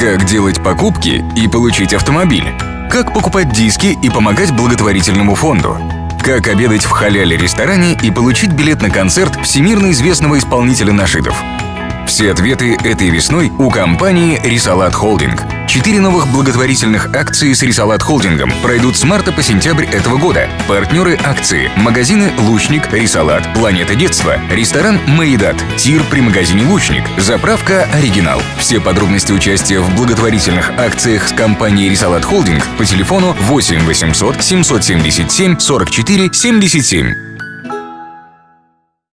Как делать покупки и получить автомобиль? Как покупать диски и помогать благотворительному фонду? Как обедать в халяле-ресторане и получить билет на концерт всемирно известного исполнителя нашидов? Все ответы этой весной у компании «Рисалат Холдинг». Четыре новых благотворительных акции с Рисалат Холдингом пройдут с марта по сентябрь этого года. Партнеры акции – магазины «Лучник», «Рисалат», «Планета детства», ресторан «Маидат», тир при магазине «Лучник», заправка «Оригинал». Все подробности участия в благотворительных акциях с компанией «Рисалат Холдинг» по телефону 8 800 777 44 77.